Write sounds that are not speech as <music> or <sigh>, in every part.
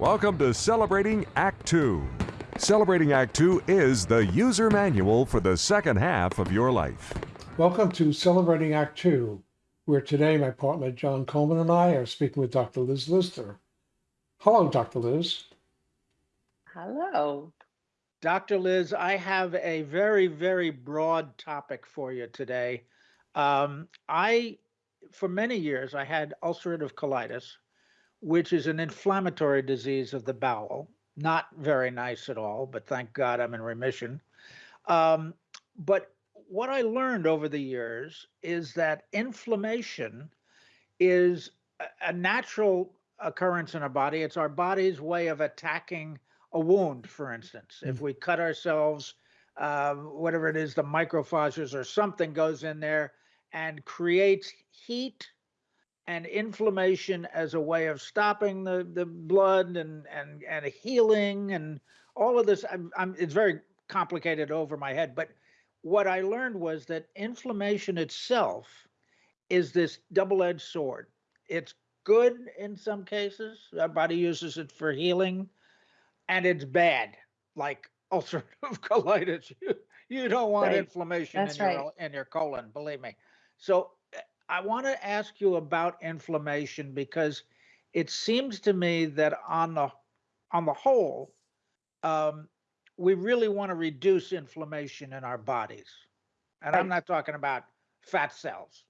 Welcome to Celebrating Act Two. Celebrating Act Two is the user manual for the second half of your life. Welcome to Celebrating Act Two, where today my partner John Coleman and I are speaking with Dr. Liz Lister. Hello, Dr. Liz. Hello. Dr. Liz, I have a very, very broad topic for you today. Um, I, for many years, I had ulcerative colitis, which is an inflammatory disease of the bowel. Not very nice at all, but thank God I'm in remission. Um, but what I learned over the years is that inflammation is a, natural occurrence in our body. It's our body's way of attacking a wound, for instance. If we cut ourselves, uh, whatever it is, the microphages or something goes in there and creates heat and inflammation as a way of stopping the, the blood and, and, and healing and all of this. I'm, I'm, it's very complicated over my head, but what I learned was that inflammation itself is this double-edged sword. It's good in some cases. Our body uses it for healing and it's bad, like ulcerative <laughs> colitis. You, you don't want Right. inflammation That's in your in your colon, believe me. So I want to ask you about inflammation because it seems to me that on the on the whole, um, we really want to reduce inflammation in our bodies, and I'm not talking about fat cells.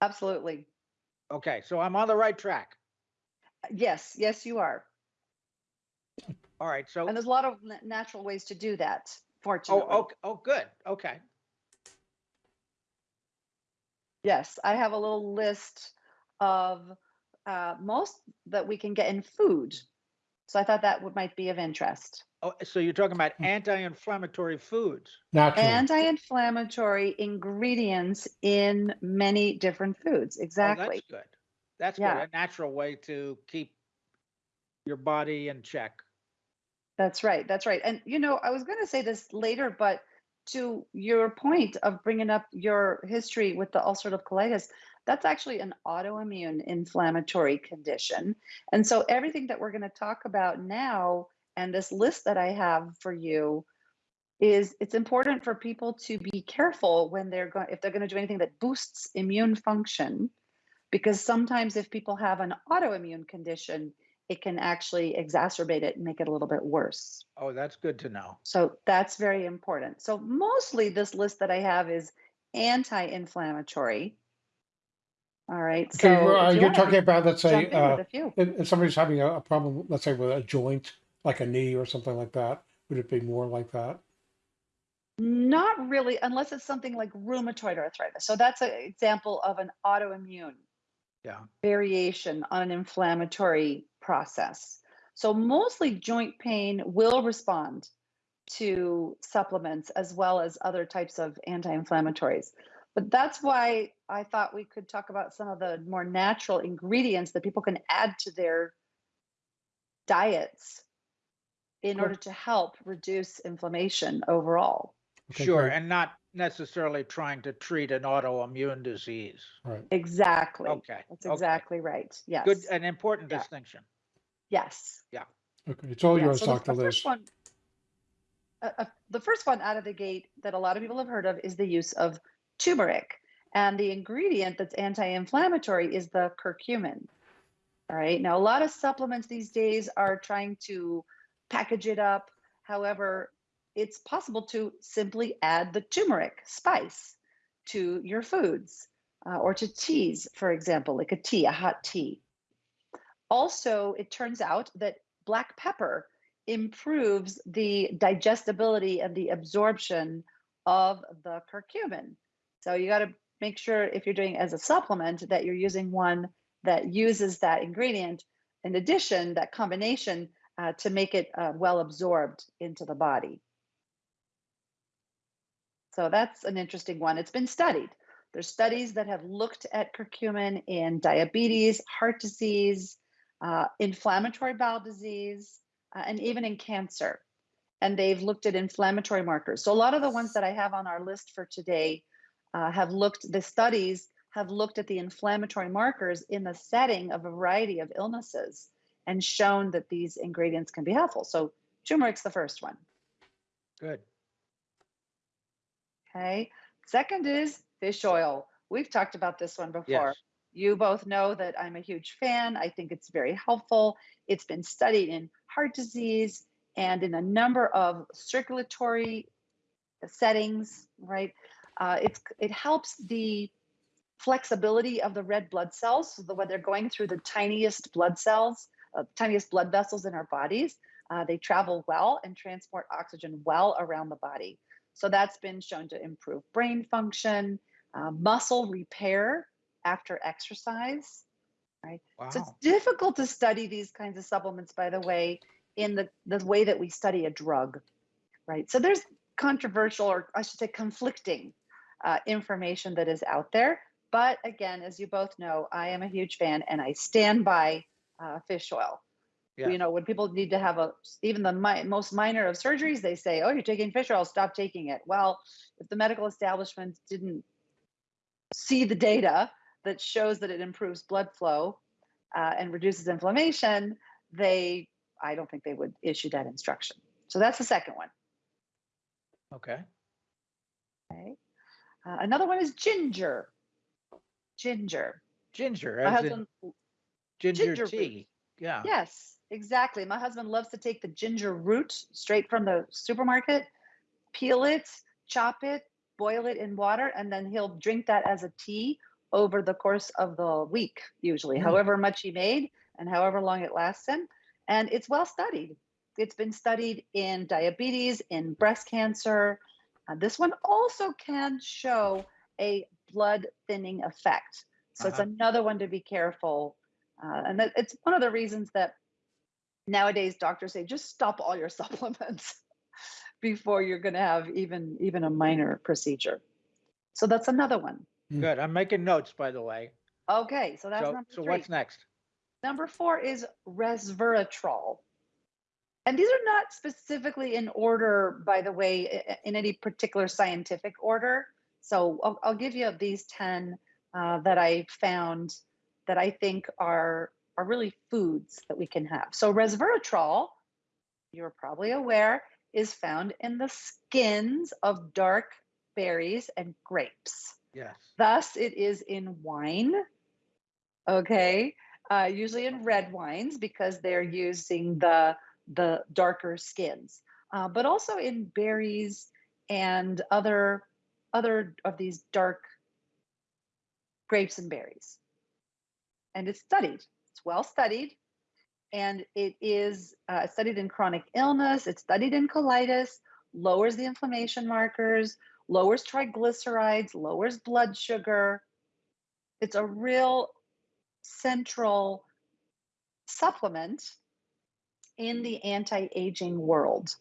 Absolutely. Okay, so I'm on the right track. Yes, yes, you are. All right, so And there's a lot of natural ways to do that, oh, fortunately. oh, oh, good. Okay. Yes, I have a little list of uh, most that we can get in food. So I thought that would might be of interest. Oh, so you're talking about Hmm. anti-inflammatory foods. Natural. Anti-inflammatory ingredients in many different foods. Oh, Exactly. that's good. That's Yeah. good. A natural way to keep your body in check. That's right. That's right. And you know, I was going to say this later, but to your point of bringing up your history with the ulcerative colitis, that's actually an autoimmune inflammatory condition. And so everything that we're going to talk about now and this list that I have for you is it's important for people to be careful when they're going if they're going to do anything that boosts immune function because sometimes if people have an autoimmune condition it can actually exacerbate it and make it a little bit worse. Oh, that's good to know. So that's very important. So mostly this list that I have is anti-inflammatory. All right. Okay, so well, uh, you you're talking about, let's say, uh, with a few. if, if somebody's having a, a problem, let's say with a joint, like a knee or something like that, would it be more like that? Not really, unless it's something like rheumatoid arthritis. So that's an example of an autoimmune Yeah. variation on an inflammatory process. So mostly joint pain will respond to supplements as well as other types of anti-inflammatories. But that's why I thought we could talk about some of the more natural ingredients that people can add to their diets in order to help reduce inflammation overall. Okay, Sure, great. and not necessarily trying to treat an autoimmune disease. Right. Exactly. Okay. That's okay. exactly right. Yes. Good, an important Yeah. distinction. Yes. Yeah. Okay, it's all Yeah, yours, so the, Dr. the Liz. first one, uh, uh, the first one out of the gate that a lot of people have heard of is the use of turmeric, and the ingredient that's anti-inflammatory is the curcumin. All right. Now, a lot of supplements these days are trying to package it up. However, it's possible to simply add the turmeric spice to your foods uh, or to teas, for example, like a tea, a hot tea. Also, it turns out that black pepper improves the digestibility and the absorption of the curcumin. So you got to make sure if you're doing as a supplement that you're using one that uses that ingredient. In addition, that combination uh, to make it uh, well absorbed into the body. So that's an interesting one. It's been studied. There's studies that have looked at curcumin in diabetes, heart disease, uh, inflammatory bowel disease, uh, and even in cancer. And they've looked at inflammatory markers. So a lot of the ones that I have on our list for today uh, have looked, the studies have looked at the inflammatory markers in the setting of a variety of illnesses and shown that these ingredients can be helpful. So turmeric's the first one. Good. Okay. Second is fish oil. We've talked about this one before. Yes. You both know that I'm a huge fan. I think it's very helpful. It's been studied in heart disease and in a number of circulatory settings, right? Uh, it's it helps the flexibility of the red blood cells, so that when they're going through the tiniest blood cells, uh, tiniest blood vessels in our bodies, uh, they travel well and transport oxygen well around the body. So that's been shown to improve brain function, uh, muscle repair after exercise, right? Wow. So it's difficult to study these kinds of supplements, by the way, in the, the way that we study a drug, right? So there's controversial, or I should say conflicting uh, information that is out there. But again, as you both know, I am a huge fan and I stand by uh, fish oil. Yeah. You know, when people need to have a, even the mi- most minor of surgeries, they say, oh, you're taking fish oil, stop taking it. Well, if the medical establishment didn't see the data that shows that it improves blood flow uh, and reduces inflammation, they, I don't think they would issue that instruction. So that's the second one. Okay. Okay. Uh, another one is ginger. Ginger. Ginger, My husband, ginger, ginger root. tea. Yeah. yes, exactly. My husband loves to take the ginger root straight from the supermarket, peel it, chop it, boil it in water, and then he'll drink that as a tea over the course of the week, usually, Mm. however much he made and however long it lasts him. And it's well studied. It's been studied in diabetes, in breast cancer. Uh, this one also can show a blood thinning effect. So it's Uh-huh. another one to be careful. Uh, and that, it's one of the reasons that nowadays doctors say just stop all your <laughs> supplements before you're going to have even even a minor procedure. So that's another one. Good. I'm making notes, by the way. Okay, so that's So, number so three. what's next? Number four is resveratrol. And these are not specifically in order, by the way, in any particular scientific order. So I'll, I'll give you these 10 uh, that I found that I think are, are really foods that we can have. So resveratrol, you're probably aware, is found in the skins of dark berries and grapes. Yes. Thus, it is in wine. Okay, uh, usually in red wines because they're using the the darker skins, uh, but also in berries and other other of these dark grapes and berries. And it's studied. It's well studied, and it is uh, studied in chronic illness. It's studied in colitis. Lowers the inflammation markers lowers triglycerides, lowers blood sugar. It's a real central supplement in the anti aging world.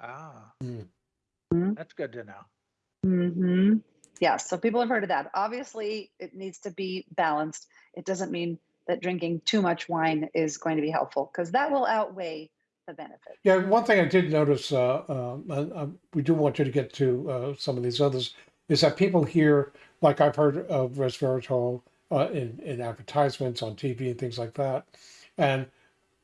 Ah, Mm. Mhm. that's good to know. hmm Yes, so people have heard of that. Obviously, it needs to be balanced. It doesn't mean that drinking too much wine is going to be helpful because that will outweigh the benefit. Yeah, one thing I did notice, uh, um, and, um, we do want you to get to uh, some of these others, is that people hear, like I've heard of resveratrol uh, in, in advertisements on TV and things like that. And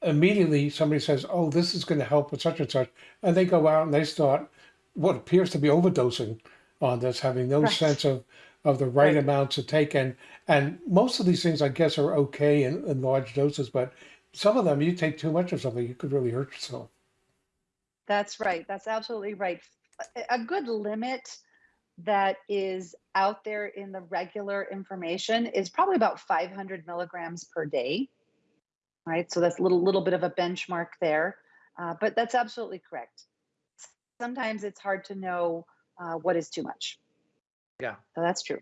immediately somebody says, oh, this is going to help with such and such. And they go out and they start what appears to be overdosing on this, having no Right. sense of, of the right Right. amount to take. And, and most of these things, I guess, are okay in, in large doses, but some of them, you take too much of something, you could really hurt yourself. That's right. That's absolutely right. A- A good limit that is out there in the regular information is probably about 500 milligrams per day. Right. So that's a little little bit of a benchmark there, uh, but that's absolutely correct. Sometimes it's hard to know uh, what is too much. Yeah. So that's true.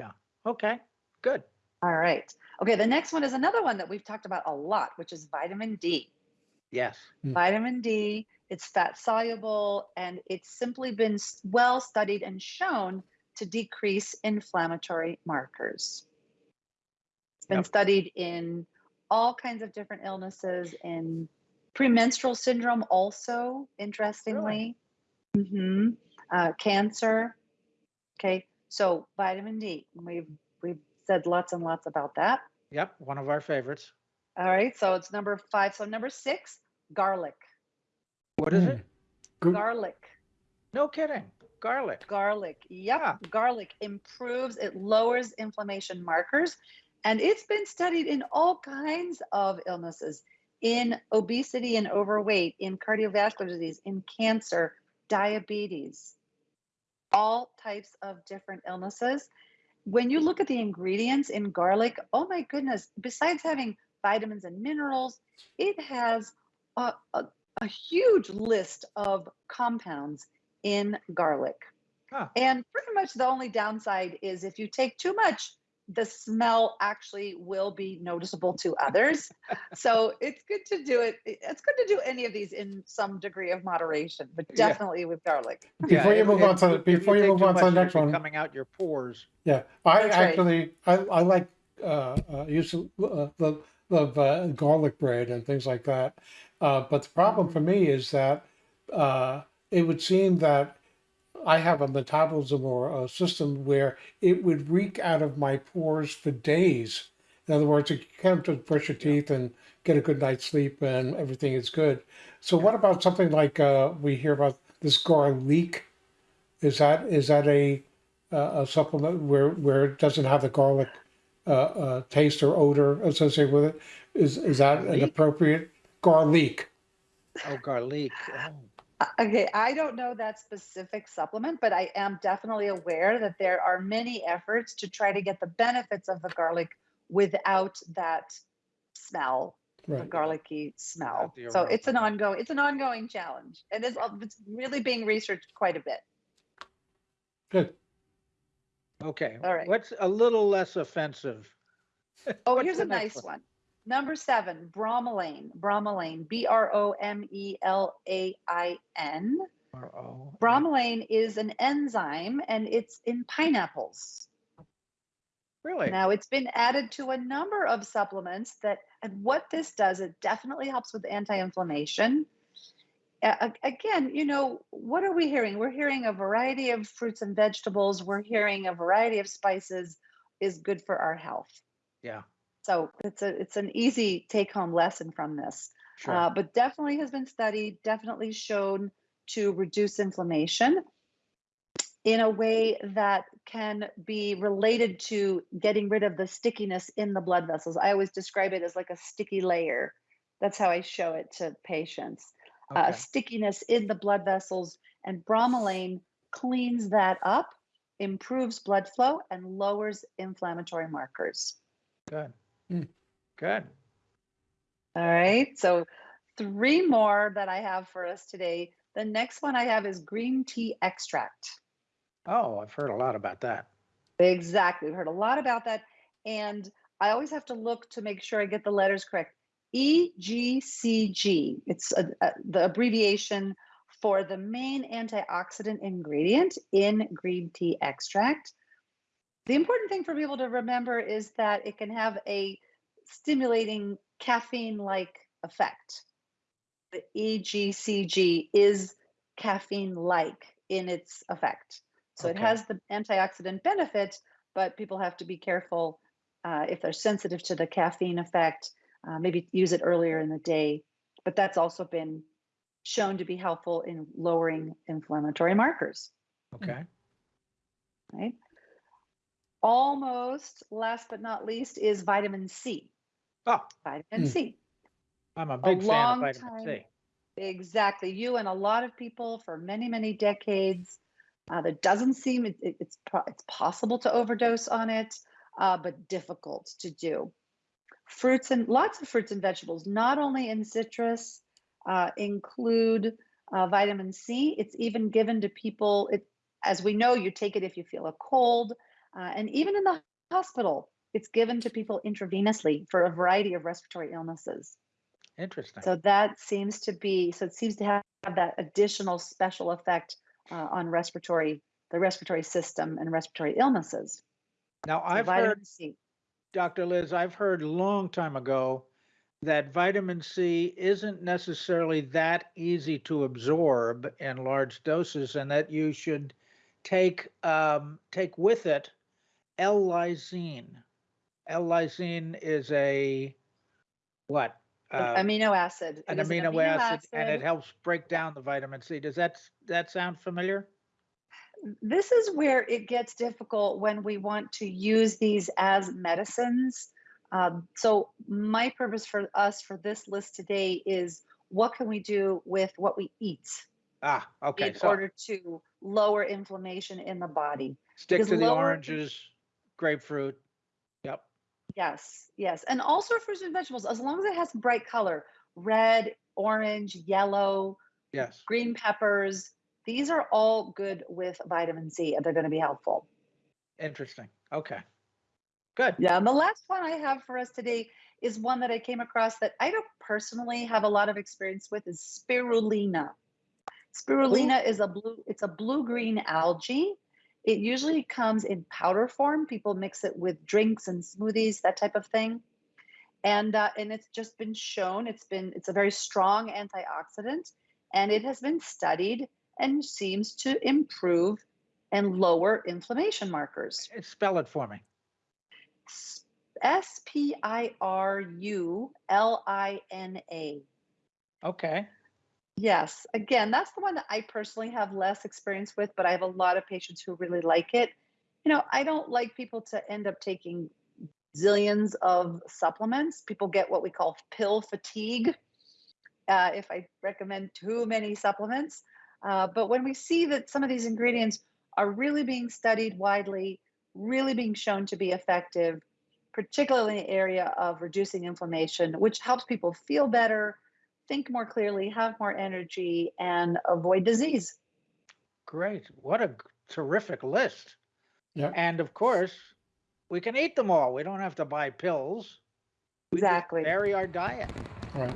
Yeah. Okay. Good. All right. Okay. The next one is another one that we've talked about a lot, which is vitamin D. Yes. vitamin D. It's fat soluble and it's simply been well studied and shown to decrease inflammatory markers. It's been Yep. studied in all kinds of different illnesses, in premenstrual syndrome, also, interestingly, hmm uh, cancer. Okay, so vitamin D, we've we've said lots and lots about that. Yep, one of our favorites. All right, so it's number five. So number six, garlic. What is Mm. it? Good. Garlic. No kidding. Garlic. Garlic. Yep. Yeah. Garlic improves, it lowers inflammation markers. And it's been studied in all kinds of illnesses in obesity and overweight, in cardiovascular disease, in cancer, diabetes, all types of different illnesses. When you look at the ingredients in garlic, oh my goodness, besides having vitamins and minerals, it has a, a, a huge list of compounds in garlic. Huh. And pretty much the only downside is if you take too much, the smell actually will be noticeable to others. so it's good to do it. It's good to do any of these in some degree of moderation, but Yeah. definitely with garlic. <laughs> Before you if- move on to, you- before you take move on to the next one, Coming out your pores. yeah, I That's right. actually, I, I like, uh, uh, use of, uh, the, of, uh, garlic bread and things like that. Uh, but the problem for me is that, uh, it would seem that I have a metabolism or a system where it would reek out of my pores for days. In other words, you can't just brush your teeth and get a good night's sleep and everything is good. So what about something like uh, we hear about this garlic? Is that is that a uh, a supplement where where it doesn't have the garlic uh, uh, taste or odor associated with it? Is is that an appropriate garlic? Oh, garlic. Oh, Okay, I don't know that specific supplement, but I am definitely aware that there are many efforts to try to get the benefits of the garlic without that smell, the garlicky smell. the So it's an ongoing, it's an ongoing challenge, and it's, it's really being researched quite a bit. Good. Okay. All right. What's a little less offensive? Oh, What's here's a next nice one. Number seven, bromelain. Bromelain, B R O M E L A I N. Bromelain is an enzyme, and it's in pineapples. Really? Now it's been added to a number of supplements that, and what this does, it definitely helps with anti-inflammation. A- a- again, you know, what are we hearing? We're hearing a variety of fruits and vegetables. We're hearing a variety of spices is good for our health. Yeah, So it's a it's an easy take-home lesson from this. sure. Uh, but definitely has been studied, definitely shown to reduce inflammation in a way that can be related to getting rid of the stickiness in the blood vessels. I always describe it as like a sticky layer. That's how I show it to patients. Uh, stickiness in the blood vessels, and bromelain cleans that up, improves blood flow, and lowers inflammatory markers. Good. Mm. Good. All right. So, three more that I have for us today. The next one I have is green tea extract. Oh, I've heard a lot about that. Exactly. We've heard a lot about that. And I always have to look to make sure I get the letters correct. EGCG. It's a, a- the abbreviation for the main antioxidant ingredient in green tea extract. The important thing for people to remember is that it can have a stimulating caffeine like effect. The EGCG is caffeine like in its effect. So it has the antioxidant benefit, but people have to be careful uh, if they're sensitive to the caffeine effect. Uh, maybe use it earlier in the day, but that's also been shown to be helpful in lowering inflammatory markers. Okay. Right. Almost last but not least is vitamin C. Oh, Vitamin Mm. C. I'm a big fan of long vitamin C. Exactly. You and a lot of people for many, many decades. Uh, there doesn't seem it, it- it's it's possible to overdose on it, uh, but difficult to do. Fruits and lots of fruits and vegetables, not only in citrus, uh, include uh, vitamin C. It's even given to people. It, as we know, you take it if you feel a cold, uh, and even in the hospital, it's given to people intravenously for a variety of respiratory illnesses. Interesting. So that seems to be, so it seems to have, that additional special effect uh, on respiratory, the respiratory system and respiratory illnesses. Now, So I've heard, C. Dr. Liz, I've heard a long time ago that vitamin C isn't necessarily that easy to absorb in large doses and that you should take um, take with it L-lysine. L-lysine is a what? Uh, amino acid. an It is amino acid, and it helps break down the vitamin C. Does that that sound familiar? this is where it gets difficult when we want to use these as medicines. Um, so my purpose for us for this list today is what can we do with what we eat Ah, okay. in So order to lower inflammation in the body. stick because to the oranges, grapefruit. Yep. Yes, yes. And also fruits and vegetables, as long as it has bright color, red, orange, yellow, Yes. green peppers, these are all good with vitamin C and they're going to be helpful. Interesting. Okay. Good. Yeah, and the last one I have for us today is one that I came across that I don't personally have a lot of experience with is spirulina. Spirulina is a blue it's a blue-green algae. It usually comes in powder form. People mix it with drinks and smoothies, that type of thing. And uh, and it's just been shown it's been it's a very strong antioxidant and it has been studied and seems to improve and lower inflammation markers. Spell it for me. S P I R U L I N A. Okay. Yes, again, that's the one that I personally have less experience with, but I have a lot of patients who really like it. You know, I don't like people to end up taking zillions of supplements. People get what we call pill fatigue uh, if I recommend too many supplements. Uh, but when we see that some of these ingredients are really being studied widely, really being shown to be effective, particularly in the area of reducing inflammation, which helps people feel better, think more clearly, have more energy, and avoid disease. Great. What a terrific list. Yeah. And of course, we can eat them all. We don't have to buy pills. We Exactly. Vary our diet. Right.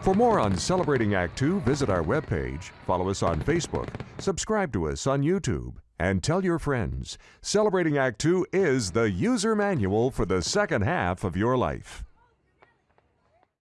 For more on Celebrating Act Two, visit our webpage, follow us on Facebook, subscribe to us on YouTube, and tell your friends. Celebrating Act Two is the user manual for the second half of your life.